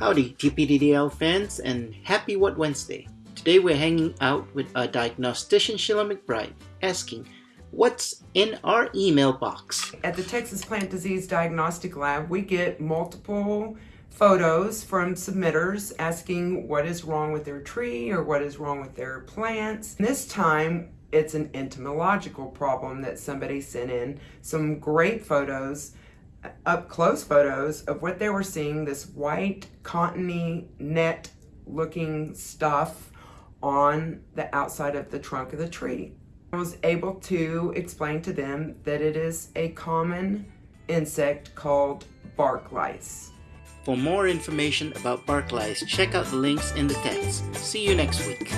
Howdy TPDDL fans and happy What Wednesday. Today we're hanging out with a diagnostician Sheila McBride asking what's in our email box. At the Texas Plant Disease Diagnostic Lab we get multiple photos from submitters asking what is wrong with their tree or what is wrong with their plants. This time it's an entomological problem that somebody sent in. Some great photos up close photos of what they were seeing, this white cottony net looking stuff on the outside of the trunk of the tree. I was able to explain to them that it is a common insect called bark lice. For more information about bark lice, check out the links in the text. See you next week.